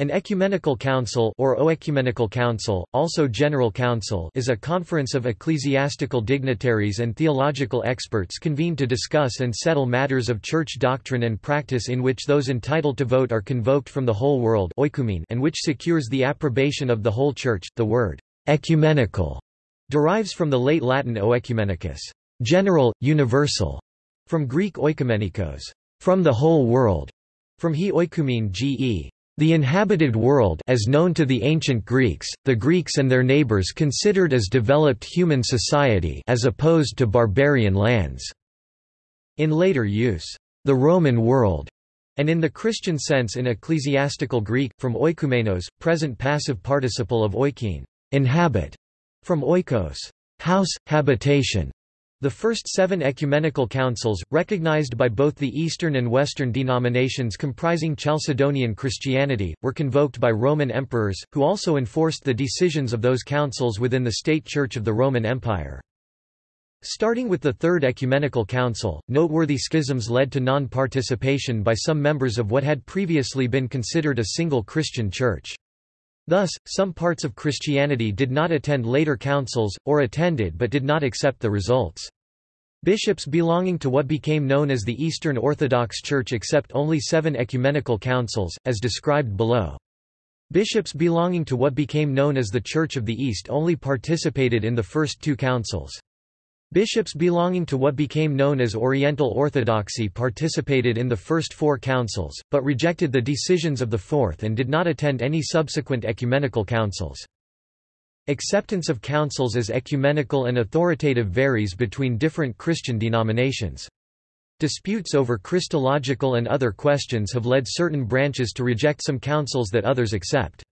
An ecumenical council or oecumenical council, also general council is a conference of ecclesiastical dignitaries and theological experts convened to discuss and settle matters of church doctrine and practice in which those entitled to vote are convoked from the whole world and which secures the approbation of the whole church. The word ecumenical derives from the late Latin oecumenicus, general, universal, from Greek oikoumenikos, from the whole world, from he oikoumene ge, the inhabited world as known to the ancient Greeks, the Greeks and their neighbors considered as developed human society as opposed to barbarian lands. In later use, the Roman world, and in the Christian sense in ecclesiastical Greek, from oikumenos, present passive participle of oikein, inhabit, from oikos, house, habitation, the first seven ecumenical councils, recognized by both the Eastern and Western denominations comprising Chalcedonian Christianity, were convoked by Roman emperors, who also enforced the decisions of those councils within the state church of the Roman Empire. Starting with the Third Ecumenical Council, noteworthy schisms led to non-participation by some members of what had previously been considered a single Christian church. Thus, some parts of Christianity did not attend later councils, or attended but did not accept the results. Bishops belonging to what became known as the Eastern Orthodox Church accept only seven ecumenical councils, as described below. Bishops belonging to what became known as the Church of the East only participated in the first two councils. Bishops belonging to what became known as Oriental Orthodoxy participated in the first four councils, but rejected the decisions of the fourth and did not attend any subsequent ecumenical councils. Acceptance of councils as ecumenical and authoritative varies between different Christian denominations. Disputes over Christological and other questions have led certain branches to reject some councils that others accept.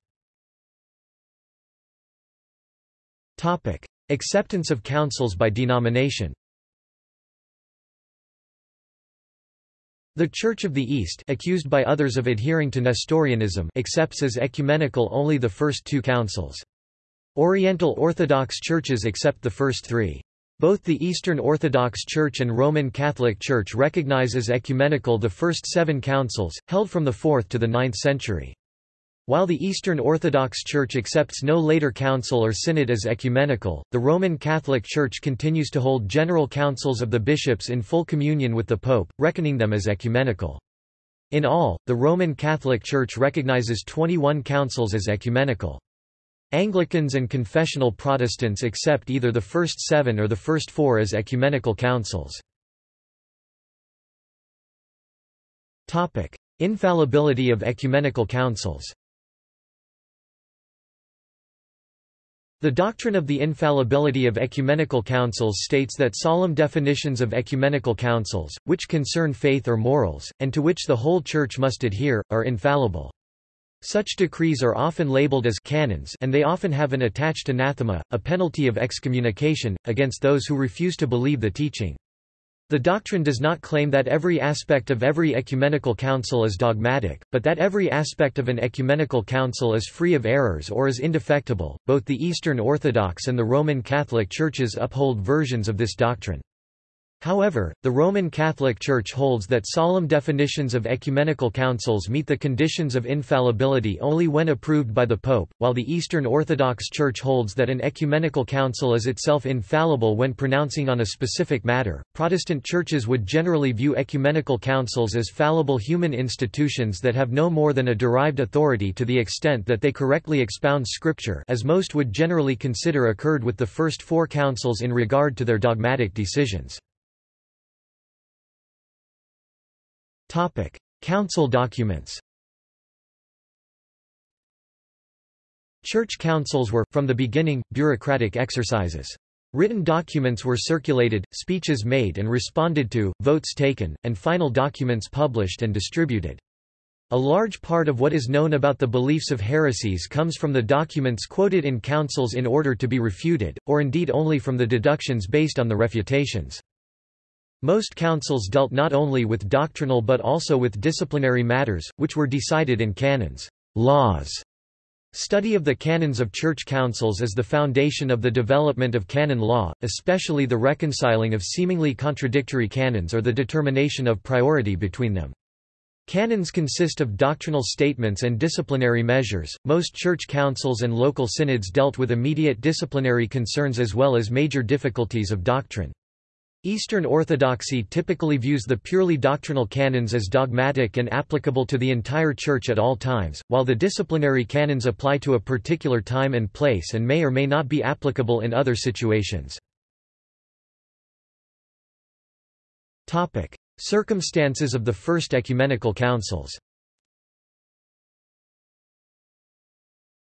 Acceptance of councils by denomination The Church of the East accused by others of adhering to Nestorianism accepts as ecumenical only the first two councils. Oriental Orthodox churches accept the first three. Both the Eastern Orthodox Church and Roman Catholic Church recognize as ecumenical the first seven councils, held from the 4th to the 9th century. While the Eastern Orthodox Church accepts no later council or synod as ecumenical, the Roman Catholic Church continues to hold general councils of the bishops in full communion with the Pope, reckoning them as ecumenical. In all, the Roman Catholic Church recognizes 21 councils as ecumenical. Anglicans and confessional Protestants accept either the first seven or the first four as ecumenical councils. Infallibility of ecumenical councils The doctrine of the infallibility of ecumenical councils states that solemn definitions of ecumenical councils, which concern faith or morals, and to which the whole Church must adhere, are infallible. Such decrees are often labeled as canons and they often have an attached anathema, a penalty of excommunication, against those who refuse to believe the teaching. The doctrine does not claim that every aspect of every ecumenical council is dogmatic, but that every aspect of an ecumenical council is free of errors or is indefectible. Both the Eastern Orthodox and the Roman Catholic churches uphold versions of this doctrine. However, the Roman Catholic Church holds that solemn definitions of ecumenical councils meet the conditions of infallibility only when approved by the Pope, while the Eastern Orthodox Church holds that an ecumenical council is itself infallible when pronouncing on a specific matter. Protestant churches would generally view ecumenical councils as fallible human institutions that have no more than a derived authority to the extent that they correctly expound Scripture, as most would generally consider occurred with the first four councils in regard to their dogmatic decisions. Council documents Church councils were, from the beginning, bureaucratic exercises. Written documents were circulated, speeches made and responded to, votes taken, and final documents published and distributed. A large part of what is known about the beliefs of heresies comes from the documents quoted in councils in order to be refuted, or indeed only from the deductions based on the refutations. Most councils dealt not only with doctrinal but also with disciplinary matters, which were decided in canons laws". Study of the canons of church councils is the foundation of the development of canon law, especially the reconciling of seemingly contradictory canons or the determination of priority between them. Canons consist of doctrinal statements and disciplinary measures. Most church councils and local synods dealt with immediate disciplinary concerns as well as major difficulties of doctrine. Eastern Orthodoxy typically views the purely doctrinal canons as dogmatic and applicable to the entire Church at all times, while the disciplinary canons apply to a particular time and place and may or may not be applicable in other situations. Circumstances of the First Ecumenical Councils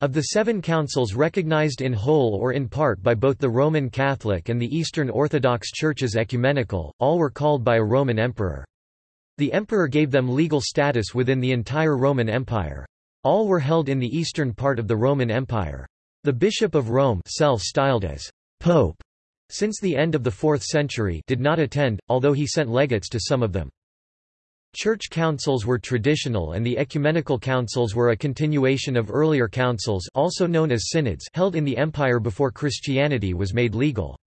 Of the seven councils recognized in whole or in part by both the Roman Catholic and the Eastern Orthodox Churches ecumenical, all were called by a Roman emperor. The emperor gave them legal status within the entire Roman Empire. All were held in the eastern part of the Roman Empire. The Bishop of Rome self-styled as Pope since the end of the 4th century did not attend, although he sent legates to some of them. Church councils were traditional and the ecumenical councils were a continuation of earlier councils also known as synods held in the empire before Christianity was made legal.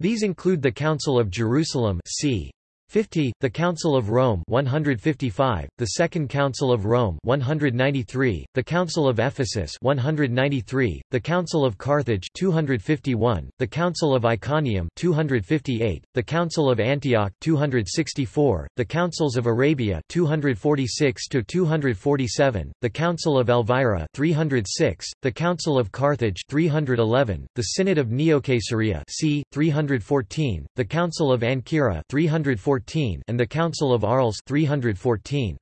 These include the Council of Jerusalem c. 50, the Council of Rome. 155, the Second Council of Rome. 193, the Council of Ephesus. 193, the Council of Carthage. 251, the Council of Iconium. 258, the Council of Antioch. 264, the Councils of Arabia. 246 to 247, the Council of Elvira. 306, the Council of Carthage. 311, the Synod of Neocaesarea. C. 314, the Council of Ancyra. 314 and the Council of Arles 314.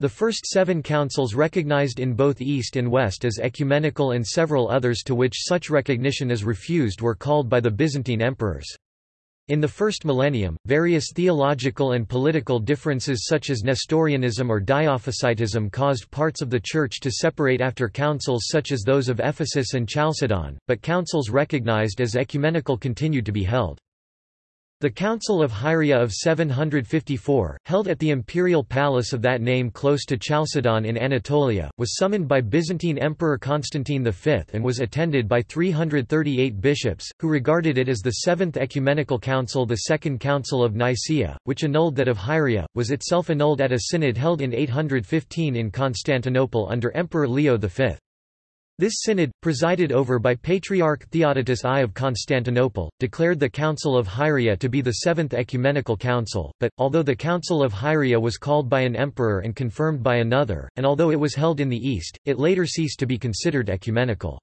The first seven councils recognized in both East and West as ecumenical and several others to which such recognition is refused were called by the Byzantine emperors. In the first millennium, various theological and political differences such as Nestorianism or Diophysitism caused parts of the Church to separate after councils such as those of Ephesus and Chalcedon, but councils recognized as ecumenical continued to be held. The Council of Hieria of 754, held at the imperial palace of that name close to Chalcedon in Anatolia, was summoned by Byzantine Emperor Constantine V and was attended by 338 bishops, who regarded it as the Seventh Ecumenical Council The Second Council of Nicaea, which annulled that of Hieria, was itself annulled at a synod held in 815 in Constantinople under Emperor Leo V. This synod, presided over by Patriarch Theodotus I of Constantinople, declared the Council of Hieria to be the Seventh Ecumenical Council, but, although the Council of Hieria was called by an emperor and confirmed by another, and although it was held in the East, it later ceased to be considered ecumenical.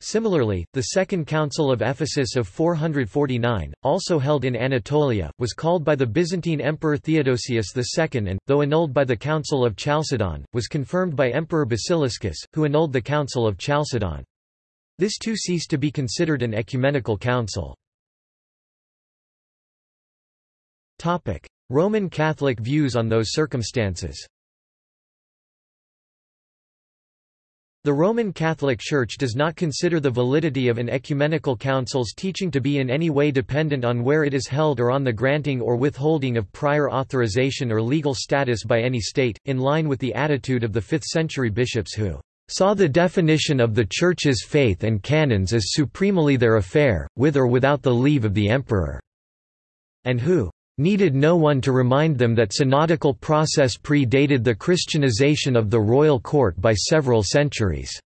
Similarly, the Second Council of Ephesus of 449, also held in Anatolia, was called by the Byzantine Emperor Theodosius II and, though annulled by the Council of Chalcedon, was confirmed by Emperor Basiliscus, who annulled the Council of Chalcedon. This too ceased to be considered an ecumenical council. Roman Catholic views on those circumstances The Roman Catholic Church does not consider the validity of an ecumenical council's teaching to be in any way dependent on where it is held or on the granting or withholding of prior authorization or legal status by any state, in line with the attitude of the 5th-century bishops who saw the definition of the Church's faith and canons as supremely their affair, with or without the leave of the emperor, and who needed no one to remind them that synodical process pre-dated the Christianization of the royal court by several centuries.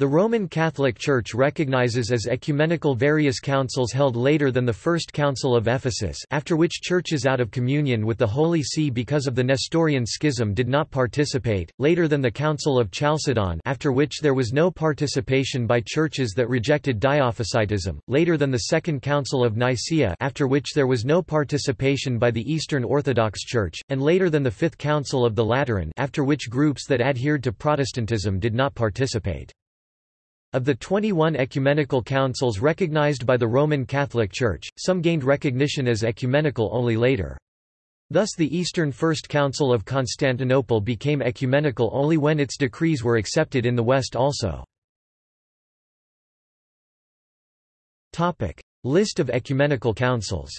The Roman Catholic Church recognizes as ecumenical various councils held later than the First Council of Ephesus after which churches out of communion with the Holy See because of the Nestorian schism did not participate, later than the Council of Chalcedon after which there was no participation by churches that rejected Diophysitism, later than the Second Council of Nicaea after which there was no participation by the Eastern Orthodox Church, and later than the Fifth Council of the Lateran after which groups that adhered to Protestantism did not participate. Of the 21 ecumenical councils recognized by the Roman Catholic Church, some gained recognition as ecumenical only later. Thus the Eastern First Council of Constantinople became ecumenical only when its decrees were accepted in the West also. List of ecumenical councils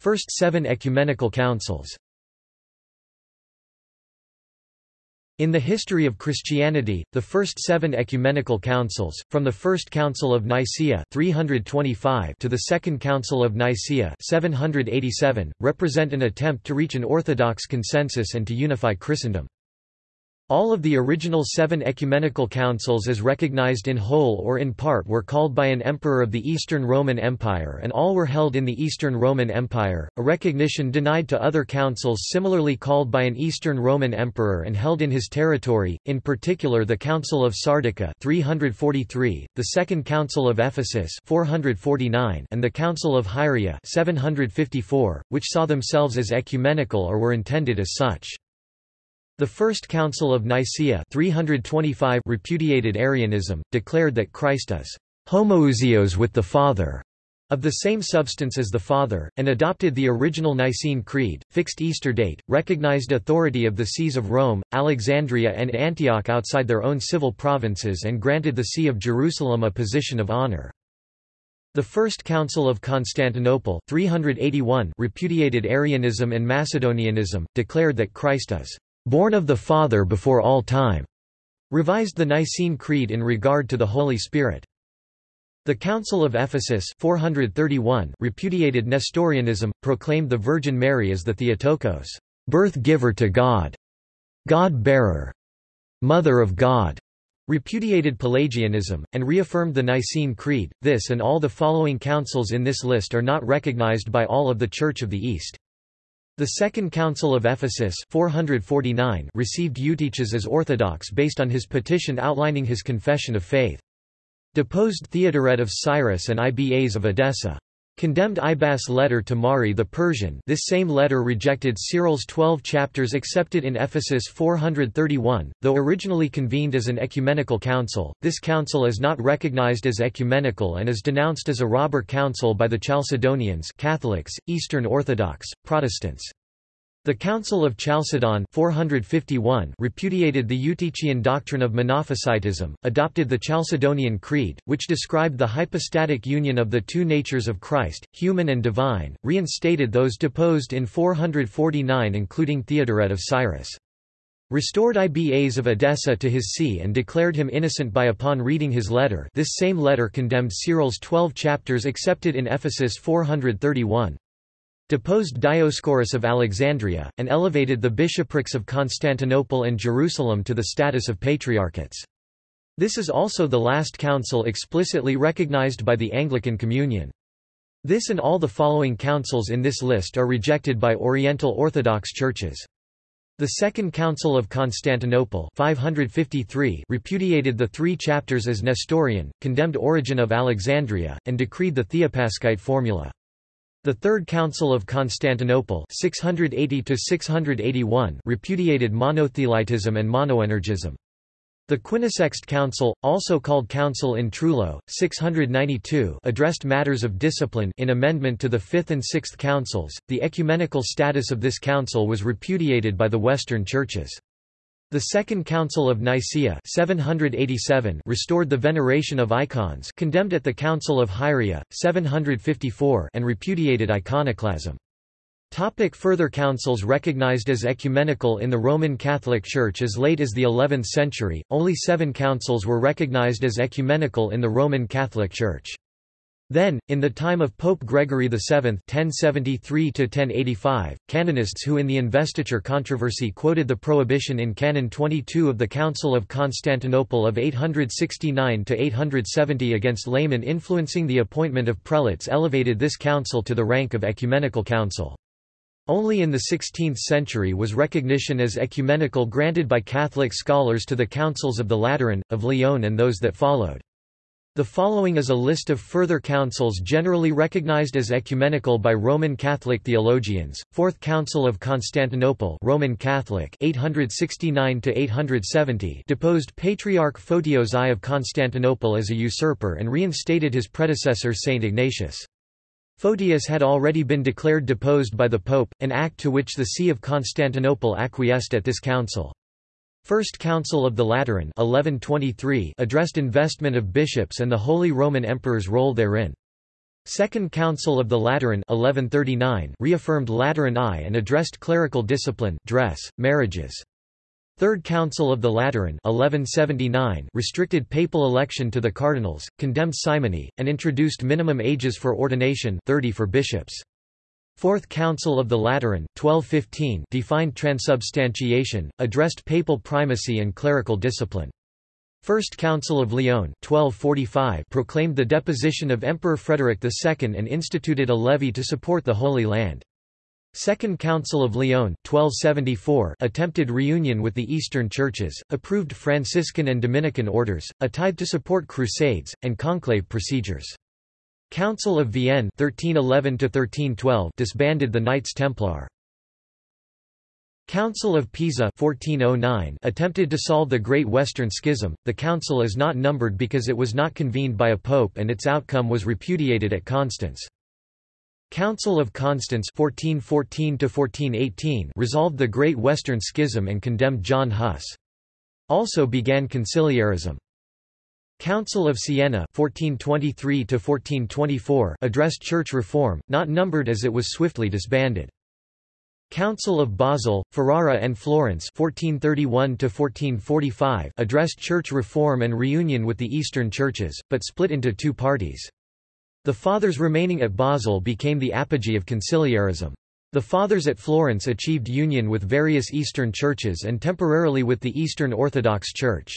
First seven ecumenical councils In the history of Christianity, the first seven ecumenical councils, from the First Council of Nicaea 325 to the Second Council of Nicaea 787, represent an attempt to reach an orthodox consensus and to unify Christendom. All of the original seven ecumenical councils as recognized in whole or in part were called by an emperor of the Eastern Roman Empire and all were held in the Eastern Roman Empire, a recognition denied to other councils similarly called by an Eastern Roman emperor and held in his territory, in particular the Council of Sardica 343, the Second Council of Ephesus 449, and the Council of Hieria 754, which saw themselves as ecumenical or were intended as such. The First Council of Nicaea 325 repudiated Arianism, declared that Christ is homoousios with the Father, of the same substance as the Father, and adopted the original Nicene Creed, fixed Easter date, recognized authority of the sees of Rome, Alexandria and Antioch outside their own civil provinces and granted the See of Jerusalem a position of honor. The First Council of Constantinople 381 repudiated Arianism and Macedonianism, declared that Christ is born of the Father before all time, revised the Nicene Creed in regard to the Holy Spirit. The Council of Ephesus 431 repudiated Nestorianism, proclaimed the Virgin Mary as the Theotokos, birth-giver to God, God-bearer, Mother of God, repudiated Pelagianism, and reaffirmed the Nicene Creed. This and all the following councils in this list are not recognized by all of the Church of the East. The Second Council of Ephesus 449 received Eutyches as orthodox based on his petition outlining his confession of faith. Deposed Theodoret of Cyrus and Ibas of Edessa. Condemned Ibas' letter to Mari the Persian this same letter rejected Cyril's twelve chapters accepted in Ephesus 431, though originally convened as an ecumenical council, this council is not recognized as ecumenical and is denounced as a robber council by the Chalcedonians Catholics, Eastern Orthodox, Protestants. The Council of Chalcedon 451 repudiated the Eutychian doctrine of Monophysitism, adopted the Chalcedonian Creed, which described the hypostatic union of the two natures of Christ, human and divine, reinstated those deposed in 449 including Theodoret of Cyrus. Restored Ibas of Edessa to his see and declared him innocent by upon reading his letter this same letter condemned Cyril's twelve chapters accepted in Ephesus 431 deposed Dioscorus of Alexandria, and elevated the bishoprics of Constantinople and Jerusalem to the status of patriarchates. This is also the last council explicitly recognized by the Anglican Communion. This and all the following councils in this list are rejected by Oriental Orthodox churches. The Second Council of Constantinople 553 repudiated the three chapters as Nestorian, condemned Origen of Alexandria, and decreed the Theopaschite formula. The Third Council of Constantinople 680 repudiated monothelitism and monoenergism. The Quinisext Council, also called Council in Trullo, 692 addressed matters of discipline in amendment to the Fifth and Sixth Councils. The ecumenical status of this council was repudiated by the Western churches. The Second Council of Nicaea 787 restored the veneration of icons condemned at the Council of Hieria, 754 and repudiated iconoclasm. Topic further councils Recognized as ecumenical in the Roman Catholic Church as late as the 11th century, only seven councils were recognized as ecumenical in the Roman Catholic Church. Then, in the time of Pope Gregory VII (1073–1085), canonists who in the investiture controversy quoted the prohibition in Canon 22 of the Council of Constantinople of 869–870 against laymen influencing the appointment of prelates elevated this council to the rank of ecumenical council. Only in the 16th century was recognition as ecumenical granted by Catholic scholars to the councils of the Lateran, of Lyon and those that followed. The following is a list of further councils generally recognized as ecumenical by Roman Catholic theologians. Fourth Council of Constantinople, Roman Catholic, 869 to 870, deposed Patriarch Photios I of Constantinople as a usurper and reinstated his predecessor Saint Ignatius. Photius had already been declared deposed by the Pope, an act to which the See of Constantinople acquiesced at this council. First Council of the Lateran 1123 addressed investment of bishops and the Holy Roman Emperor's role therein. Second Council of the Lateran 1139 reaffirmed Lateran I and addressed clerical discipline, dress, marriages. Third Council of the Lateran 1179 restricted papal election to the cardinals, condemned simony, and introduced minimum ages for ordination 30 for bishops. Fourth Council of the Lateran 1215 defined transubstantiation, addressed papal primacy and clerical discipline. First Council of Lyon 1245 proclaimed the deposition of Emperor Frederick II and instituted a levy to support the Holy Land. Second Council of Lyon 1274 attempted reunion with the Eastern churches, approved Franciscan and Dominican orders, a tithe to support crusades, and conclave procedures. Council of Vienne 1311 disbanded the Knights Templar. Council of Pisa 1409 attempted to solve the Great Western Schism. The council is not numbered because it was not convened by a pope and its outcome was repudiated at Constance. Council of Constance 1414 resolved the Great Western Schism and condemned John Huss. Also began conciliarism. Council of Siena 1423 1424) addressed church reform, not numbered as it was swiftly disbanded. Council of Basel, Ferrara and Florence 1431 addressed church reform and reunion with the Eastern churches, but split into two parties. The Fathers remaining at Basel became the apogee of conciliarism. The Fathers at Florence achieved union with various Eastern churches and temporarily with the Eastern Orthodox Church.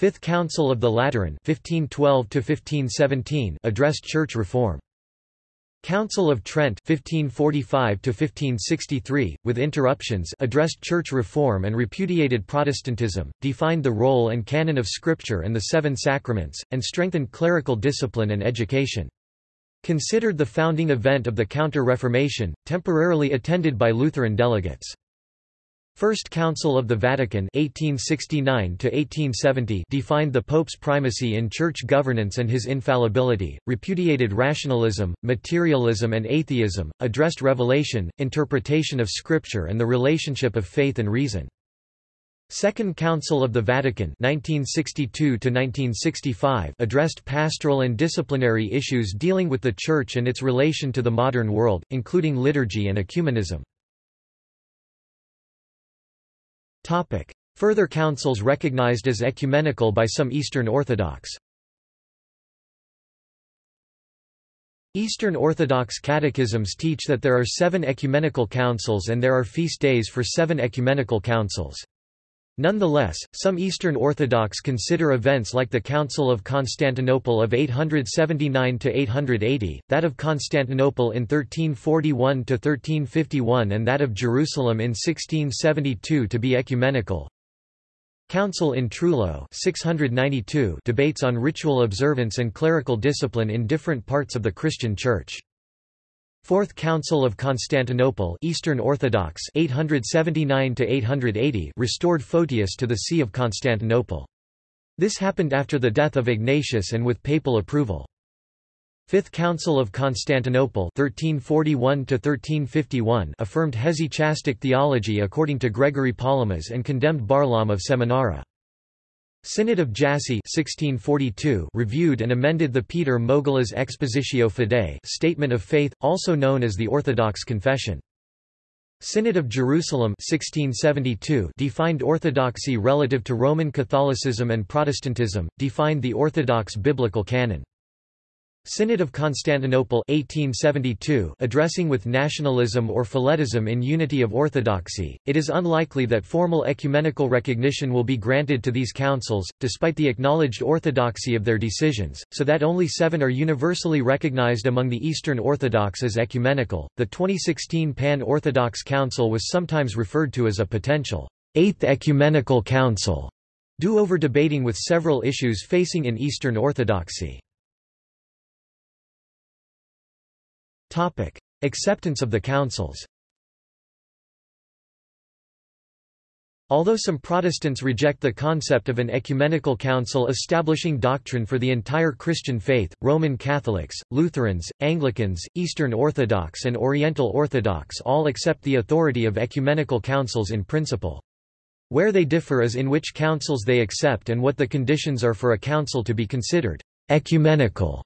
Fifth Council of the Lateran 1512 addressed church reform. Council of Trent 1545 with interruptions addressed church reform and repudiated Protestantism, defined the role and canon of Scripture and the seven sacraments, and strengthened clerical discipline and education. Considered the founding event of the Counter-Reformation, temporarily attended by Lutheran delegates. First Council of the Vatican 1869 defined the Pope's primacy in church governance and his infallibility, repudiated rationalism, materialism and atheism, addressed revelation, interpretation of Scripture and the relationship of faith and reason. Second Council of the Vatican 1962 addressed pastoral and disciplinary issues dealing with the Church and its relation to the modern world, including liturgy and ecumenism. Further councils recognized as ecumenical by some Eastern Orthodox Eastern Orthodox catechisms teach that there are seven ecumenical councils and there are feast days for seven ecumenical councils. Nonetheless, some Eastern Orthodox consider events like the Council of Constantinople of 879–880, that of Constantinople in 1341–1351 and that of Jerusalem in 1672 to be ecumenical. Council in Trullo 692 debates on ritual observance and clerical discipline in different parts of the Christian Church. Fourth Council of Constantinople Eastern Orthodox 879 restored Photius to the See of Constantinople. This happened after the death of Ignatius and with papal approval. Fifth Council of Constantinople 1341 affirmed hesychastic theology according to Gregory Palamas and condemned Barlaam of Seminara. Synod of Jassy 1642 reviewed and amended the Peter Mogila's Expositio Fidei statement of faith, also known as the Orthodox Confession. Synod of Jerusalem 1672 defined orthodoxy relative to Roman Catholicism and Protestantism, defined the Orthodox biblical canon. Synod of Constantinople 1872 addressing with nationalism or phyletism in unity of orthodoxy, it is unlikely that formal ecumenical recognition will be granted to these councils, despite the acknowledged orthodoxy of their decisions, so that only seven are universally recognized among the Eastern Orthodox as ecumenical. The 2016 Pan-Orthodox Council was sometimes referred to as a potential Eighth Ecumenical Council, due over debating with several issues facing in Eastern Orthodoxy. Topic. Acceptance of the councils Although some Protestants reject the concept of an ecumenical council establishing doctrine for the entire Christian faith, Roman Catholics, Lutherans, Anglicans, Eastern Orthodox and Oriental Orthodox all accept the authority of ecumenical councils in principle. Where they differ is in which councils they accept and what the conditions are for a council to be considered ecumenical.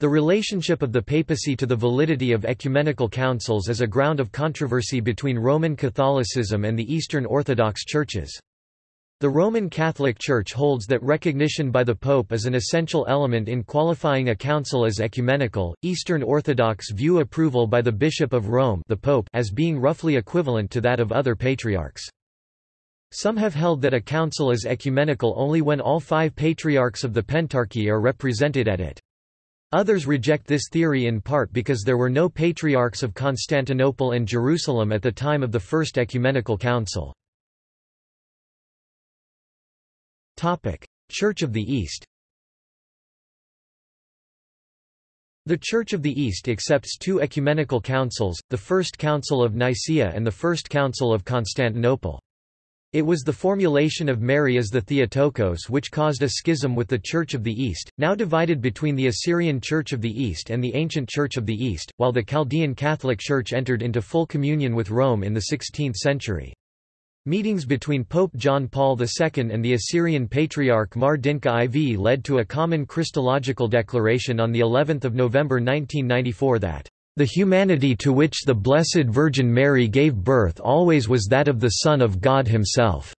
The relationship of the papacy to the validity of ecumenical councils is a ground of controversy between Roman Catholicism and the Eastern Orthodox churches. The Roman Catholic Church holds that recognition by the Pope is an essential element in qualifying a council as ecumenical. Eastern Orthodox view approval by the Bishop of Rome, the Pope, as being roughly equivalent to that of other patriarchs. Some have held that a council is ecumenical only when all five patriarchs of the Pentarchy are represented at it. Others reject this theory in part because there were no patriarchs of Constantinople and Jerusalem at the time of the First Ecumenical Council. Church of the East The Church of the East accepts two ecumenical councils, the First Council of Nicaea and the First Council of Constantinople. It was the formulation of Mary as the Theotokos which caused a schism with the Church of the East, now divided between the Assyrian Church of the East and the ancient Church of the East, while the Chaldean Catholic Church entered into full communion with Rome in the 16th century. Meetings between Pope John Paul II and the Assyrian Patriarch Mar Dinka IV led to a common Christological declaration on the 11th of November 1994 that the humanity to which the Blessed Virgin Mary gave birth always was that of the Son of God himself."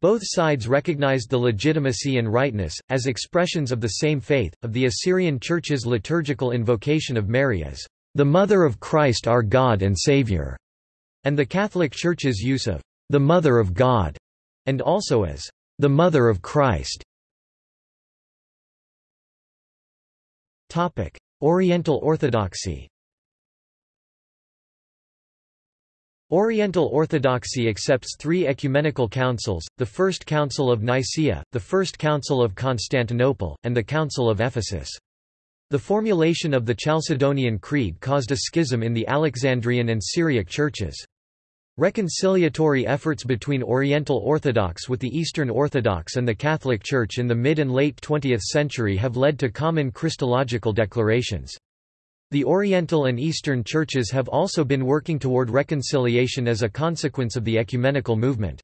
Both sides recognized the legitimacy and rightness, as expressions of the same faith, of the Assyrian Church's liturgical invocation of Mary as the Mother of Christ our God and Saviour, and the Catholic Church's use of the Mother of God, and also as the Mother of Christ. Oriental Orthodoxy Oriental Orthodoxy accepts three ecumenical councils, the First Council of Nicaea, the First Council of Constantinople, and the Council of Ephesus. The formulation of the Chalcedonian Creed caused a schism in the Alexandrian and Syriac churches. Reconciliatory efforts between Oriental Orthodox with the Eastern Orthodox and the Catholic Church in the mid and late 20th century have led to common Christological declarations. The Oriental and Eastern churches have also been working toward reconciliation as a consequence of the ecumenical movement.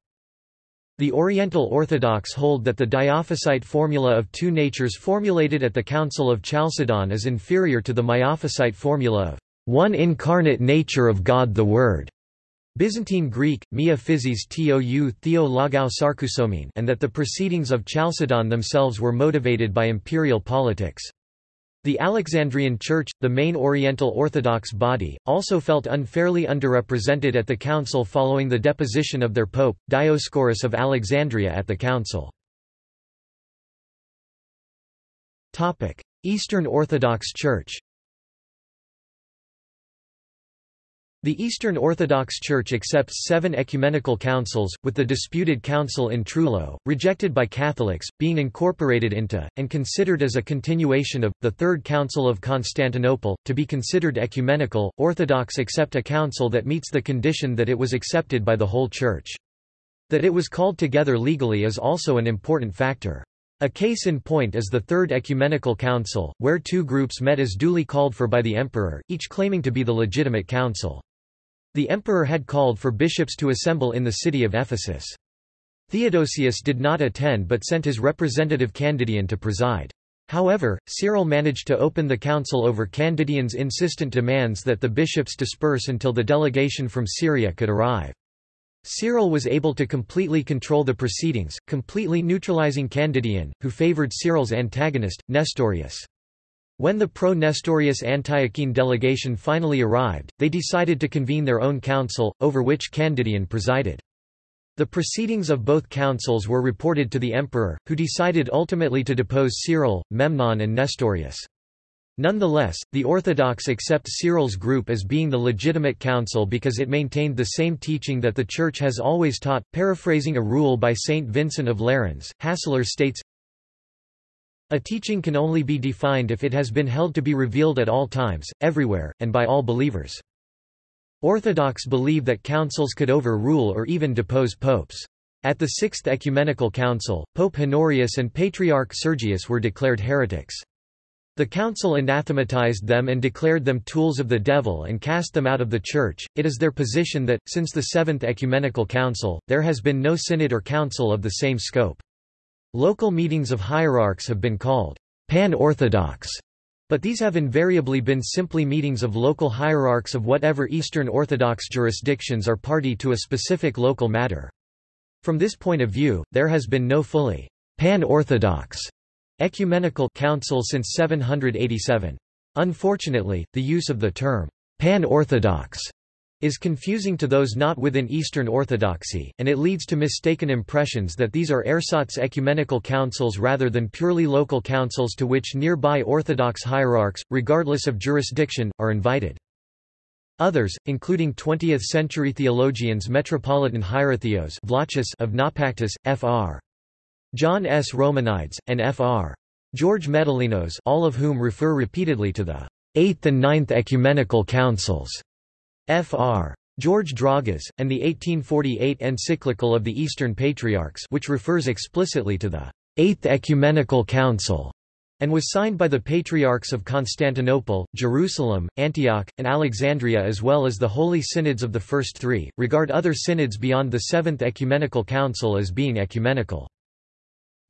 The Oriental Orthodox hold that the Diophysite formula of two natures formulated at the Council of Chalcedon is inferior to the Miaphysite formula of one incarnate nature of God the Word. Byzantine Greek, mia physis tou theo logou sarkousomene and that the proceedings of Chalcedon themselves were motivated by imperial politics. The Alexandrian Church, the main Oriental Orthodox body, also felt unfairly underrepresented at the council following the deposition of their pope, Dioscorus of Alexandria at the council. Eastern Orthodox Church The Eastern Orthodox Church accepts seven ecumenical councils, with the disputed council in Trullo, rejected by Catholics, being incorporated into, and considered as a continuation of, the Third Council of Constantinople. To be considered ecumenical, Orthodox accept a council that meets the condition that it was accepted by the whole Church. That it was called together legally is also an important factor. A case in point is the Third Ecumenical Council, where two groups met as duly called for by the emperor, each claiming to be the legitimate council. The emperor had called for bishops to assemble in the city of Ephesus. Theodosius did not attend but sent his representative Candidian to preside. However, Cyril managed to open the council over Candidian's insistent demands that the bishops disperse until the delegation from Syria could arrive. Cyril was able to completely control the proceedings, completely neutralizing Candidian, who favored Cyril's antagonist, Nestorius. When the pro-Nestorius Antiochene delegation finally arrived, they decided to convene their own council, over which Candidian presided. The proceedings of both councils were reported to the emperor, who decided ultimately to depose Cyril, Memnon and Nestorius. Nonetheless, the Orthodox accept Cyril's group as being the legitimate council because it maintained the same teaching that the Church has always taught. Paraphrasing a rule by Saint Vincent of Lerins, Hasler states, a teaching can only be defined if it has been held to be revealed at all times, everywhere, and by all believers. Orthodox believe that councils could overrule or even depose popes. At the Sixth Ecumenical Council, Pope Honorius and Patriarch Sergius were declared heretics. The council anathematized them and declared them tools of the devil and cast them out of the Church. It is their position that, since the Seventh Ecumenical Council, there has been no synod or council of the same scope. Local meetings of hierarchs have been called pan-orthodox, But these have invariably been simply meetings of local hierarchs of whatever Eastern Orthodox jurisdictions are party to a specific local matter. From this point of view, there has been no fully pan-Orthodox ecumenical council since 787. Unfortunately, the use of the term pan-Orthodox is confusing to those not within Eastern Orthodoxy, and it leads to mistaken impressions that these are ersatz ecumenical councils rather than purely local councils to which nearby Orthodox hierarchs, regardless of jurisdiction, are invited. Others, including 20th-century theologians Metropolitan Hierotheos of Naupactus, Fr. John S. Romanides, and Fr. George Metallinos all of whom refer repeatedly to the Eighth and Ninth Ecumenical Councils, Fr. George Dragas, and the 1848 encyclical of the Eastern Patriarchs which refers explicitly to the Eighth Ecumenical Council and was signed by the Patriarchs of Constantinople, Jerusalem, Antioch, and Alexandria as well as the Holy Synods of the first three, regard other synods beyond the Seventh Ecumenical Council as being ecumenical.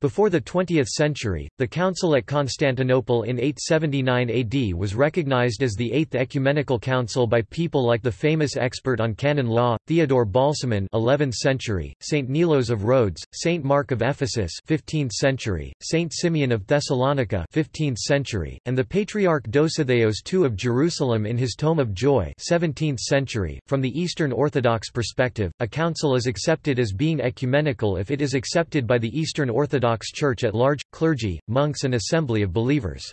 Before the 20th century, the Council at Constantinople in 879 AD was recognized as the Eighth Ecumenical Council by people like the famous expert on canon law, Theodore Balsamon 11th century, Saint Nilos of Rhodes, Saint Mark of Ephesus 15th century, Saint Simeon of Thessalonica 15th century, and the Patriarch Dositheos II of Jerusalem in his Tome of Joy 17th century. From the Eastern Orthodox perspective, a council is accepted as being ecumenical if it is accepted by the Eastern Orthodox Orthodox Church at large, clergy, monks and assembly of believers.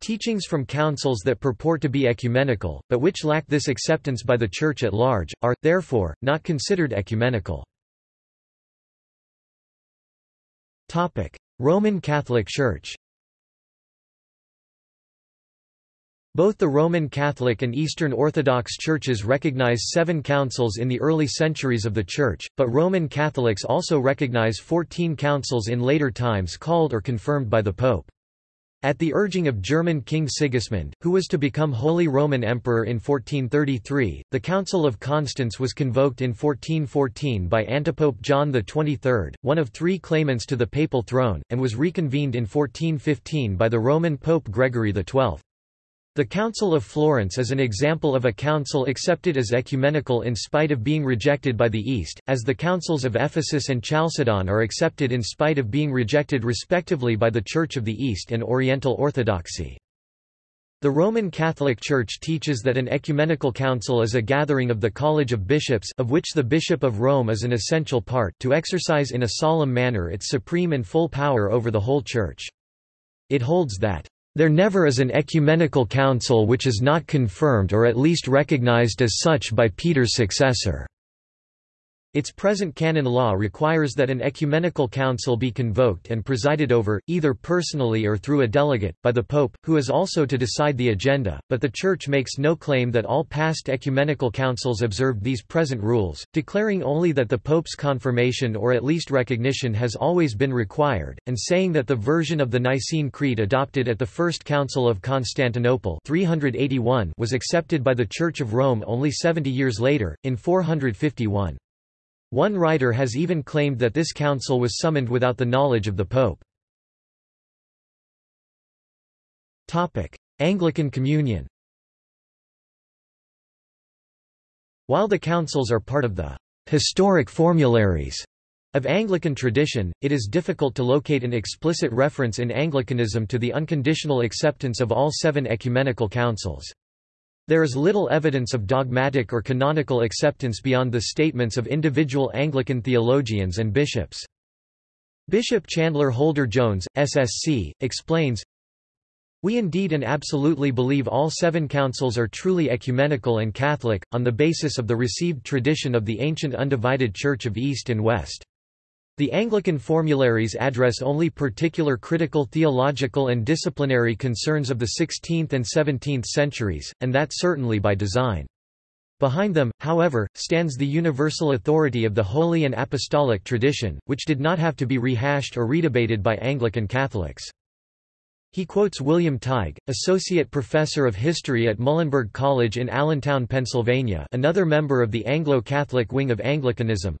Teachings from councils that purport to be ecumenical, but which lack this acceptance by the Church at large, are, therefore, not considered ecumenical. Roman Catholic Church Both the Roman Catholic and Eastern Orthodox churches recognize seven councils in the early centuries of the Church, but Roman Catholics also recognize fourteen councils in later times called or confirmed by the Pope. At the urging of German King Sigismund, who was to become Holy Roman Emperor in 1433, the Council of Constance was convoked in 1414 by Antipope John XXIII, one of three claimants to the papal throne, and was reconvened in 1415 by the Roman Pope Gregory XII. The Council of Florence is an example of a council accepted as ecumenical in spite of being rejected by the East, as the councils of Ephesus and Chalcedon are accepted in spite of being rejected respectively by the Church of the East and Oriental Orthodoxy. The Roman Catholic Church teaches that an ecumenical council is a gathering of the College of Bishops of which the Bishop of Rome is an essential part to exercise in a solemn manner its supreme and full power over the whole Church. It holds that there never is an ecumenical council which is not confirmed or at least recognized as such by Peter's successor. Its present canon law requires that an ecumenical council be convoked and presided over, either personally or through a delegate, by the Pope, who is also to decide the agenda, but the Church makes no claim that all past ecumenical councils observed these present rules, declaring only that the Pope's confirmation or at least recognition has always been required, and saying that the version of the Nicene Creed adopted at the First Council of Constantinople 381 was accepted by the Church of Rome only 70 years later, in 451. One writer has even claimed that this council was summoned without the knowledge of the Pope. Anglican Communion While the councils are part of the historic formularies of Anglican tradition, it is difficult to locate an explicit reference in Anglicanism to the unconditional acceptance of all seven ecumenical councils. There is little evidence of dogmatic or canonical acceptance beyond the statements of individual Anglican theologians and bishops. Bishop Chandler Holder Jones, SSC, explains, we indeed and absolutely believe all seven councils are truly ecumenical and Catholic, on the basis of the received tradition of the ancient undivided Church of East and West. The Anglican formularies address only particular critical theological and disciplinary concerns of the 16th and 17th centuries, and that certainly by design. Behind them, however, stands the universal authority of the holy and apostolic tradition, which did not have to be rehashed or redebated by Anglican Catholics. He quotes William Tighe, associate professor of history at Muhlenberg College in Allentown, Pennsylvania another member of the Anglo-Catholic wing of Anglicanism,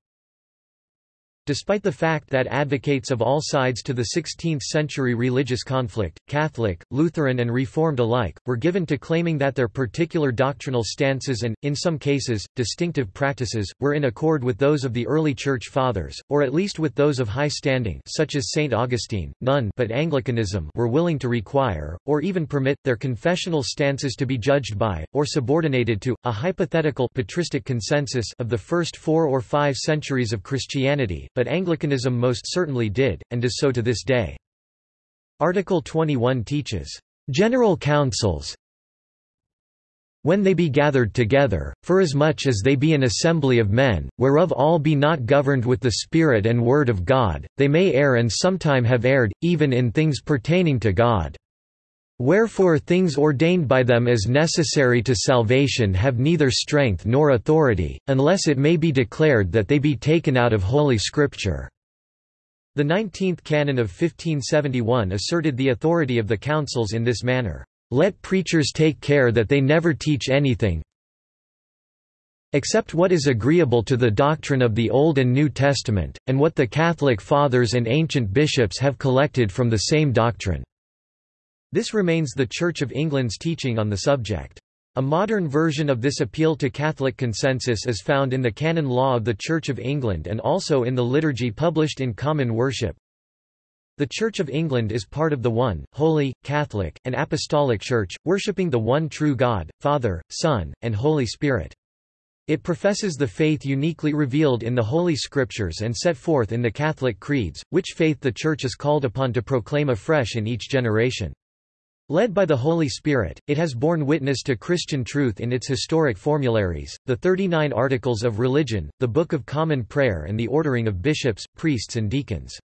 Despite the fact that advocates of all sides to the 16th-century religious conflict, Catholic, Lutheran and Reformed alike, were given to claiming that their particular doctrinal stances and, in some cases, distinctive practices, were in accord with those of the early Church Fathers, or at least with those of high standing such as St. Augustine, none but Anglicanism were willing to require, or even permit, their confessional stances to be judged by, or subordinated to, a hypothetical patristic consensus of the first four or five centuries of Christianity, but Anglicanism most certainly did, and does so to this day. Article 21 teaches, "...general councils when they be gathered together, forasmuch as they be an assembly of men, whereof all be not governed with the Spirit and Word of God, they may err and sometime have erred, even in things pertaining to God. Wherefore things ordained by them as necessary to salvation have neither strength nor authority, unless it may be declared that they be taken out of Holy Scripture." The 19th canon of 1571 asserted the authority of the councils in this manner. Let preachers take care that they never teach anything except what is agreeable to the doctrine of the Old and New Testament, and what the Catholic Fathers and ancient bishops have collected from the same doctrine." This remains the Church of England's teaching on the subject. A modern version of this appeal to Catholic consensus is found in the canon law of the Church of England and also in the liturgy published in Common Worship. The Church of England is part of the one, holy, Catholic, and Apostolic Church, worshipping the one true God, Father, Son, and Holy Spirit. It professes the faith uniquely revealed in the Holy Scriptures and set forth in the Catholic creeds, which faith the Church is called upon to proclaim afresh in each generation. Led by the Holy Spirit, it has borne witness to Christian truth in its historic formularies, the 39 Articles of Religion, the Book of Common Prayer and the ordering of bishops, priests and deacons.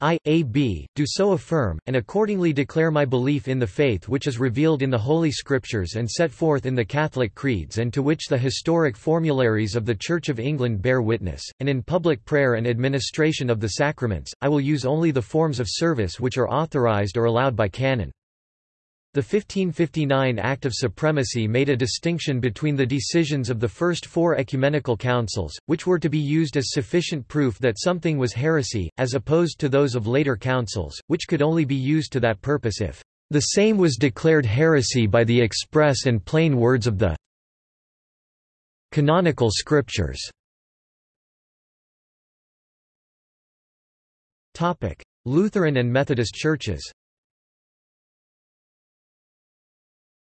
I, A. B., do so affirm, and accordingly declare my belief in the faith which is revealed in the Holy Scriptures and set forth in the Catholic creeds and to which the historic formularies of the Church of England bear witness, and in public prayer and administration of the sacraments, I will use only the forms of service which are authorized or allowed by canon. The 1559 Act of Supremacy made a distinction between the decisions of the first four ecumenical councils, which were to be used as sufficient proof that something was heresy, as opposed to those of later councils, which could only be used to that purpose if the same was declared heresy by the express and plain words of the canonical scriptures. Lutheran and Methodist churches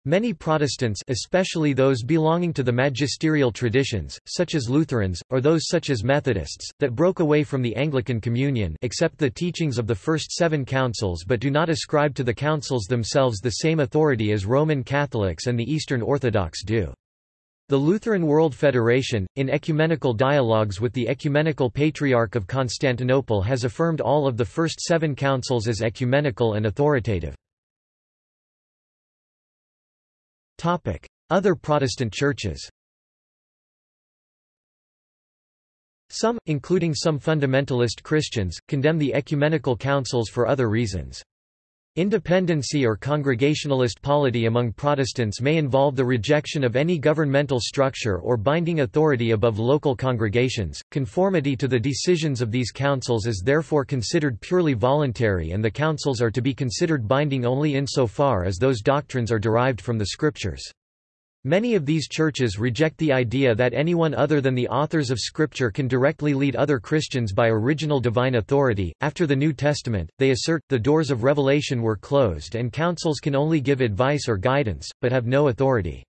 Many Protestants especially those belonging to the magisterial traditions, such as Lutherans, or those such as Methodists, that broke away from the Anglican Communion accept the teachings of the first seven councils but do not ascribe to the councils themselves the same authority as Roman Catholics and the Eastern Orthodox do. The Lutheran World Federation, in ecumenical dialogues with the Ecumenical Patriarch of Constantinople has affirmed all of the first seven councils as ecumenical and authoritative. Other Protestant churches Some, including some fundamentalist Christians, condemn the ecumenical councils for other reasons. Independency or congregationalist polity among Protestants may involve the rejection of any governmental structure or binding authority above local congregations. Conformity to the decisions of these councils is therefore considered purely voluntary and the councils are to be considered binding only insofar as those doctrines are derived from the scriptures. Many of these churches reject the idea that anyone other than the authors of Scripture can directly lead other Christians by original divine authority. After the New Testament, they assert, the doors of revelation were closed and councils can only give advice or guidance, but have no authority.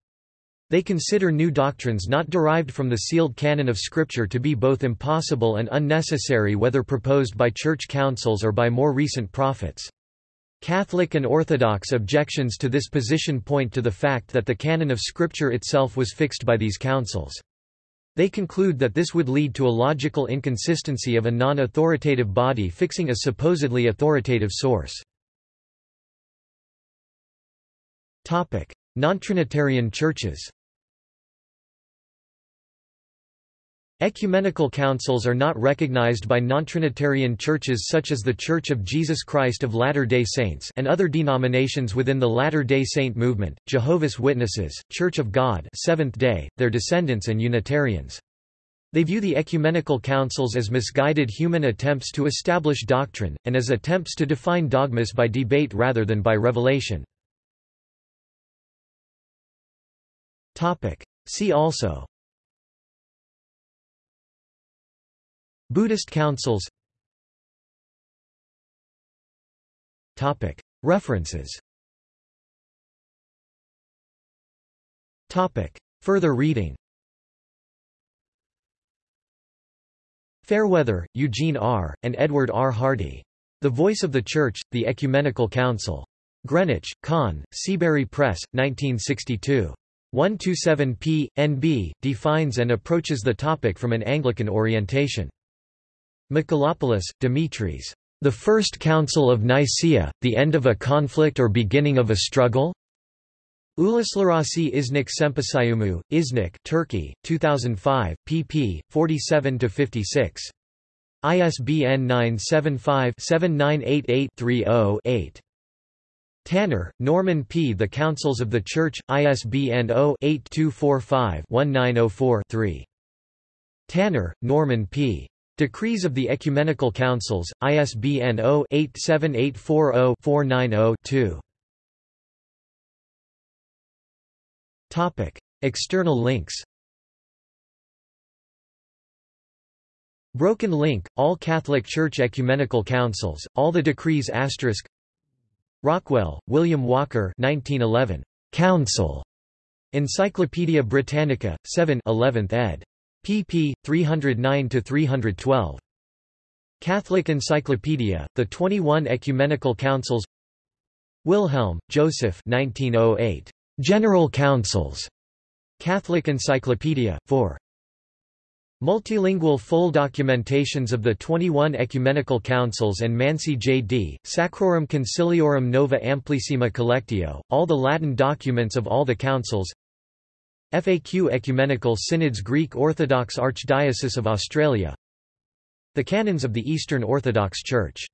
They consider new doctrines not derived from the sealed canon of Scripture to be both impossible and unnecessary whether proposed by church councils or by more recent prophets. Catholic and Orthodox objections to this position point to the fact that the canon of Scripture itself was fixed by these councils. They conclude that this would lead to a logical inconsistency of a non-authoritative body fixing a supposedly authoritative source. Non-Trinitarian churches Ecumenical councils are not recognized by non-Trinitarian churches such as The Church of Jesus Christ of Latter-day Saints and other denominations within the Latter-day Saint movement, Jehovah's Witnesses, Church of God Seventh-day, their descendants and Unitarians. They view the ecumenical councils as misguided human attempts to establish doctrine, and as attempts to define dogmas by debate rather than by revelation. See also Buddhist councils References Further reading Fairweather, Eugene R., and Edward R. Hardy. The Voice of the Church, The Ecumenical Council. Greenwich, Conn, Seabury Press, 1962. 127 p. NB, defines and approaches the topic from an Anglican orientation. Michalopoulos, Dimitris. The First Council of Nicaea, The End of a Conflict or Beginning of a Struggle? Uluslararası İznik Sempozyumu, Iznik Turkey, 2005, pp. 47–56. ISBN 975-7988-30-8. Tanner, Norman P. The Councils of the Church, ISBN 0-8245-1904-3. Tanner, Norman P. Decrees of the Ecumenical Councils, ISBN 0-87840-490-2. Topic: External links. Broken link: All Catholic Church Ecumenical Councils, All the Decrees asterisk. Rockwell, William Walker, 1911. Council. Encyclopædia Britannica, 7, 11th ed. Pp. 309 to 312. Catholic Encyclopedia: The 21 Ecumenical Councils. Wilhelm, Joseph, 1908. General Councils. Catholic Encyclopedia, 4. Multilingual full documentations of the 21 Ecumenical Councils and Mansi J.D., Sacrorum Conciliorum Nova Amplissima Collectio, all the Latin documents of all the councils FAQ Ecumenical Synods Greek Orthodox Archdiocese of Australia. The Canons of the Eastern Orthodox Church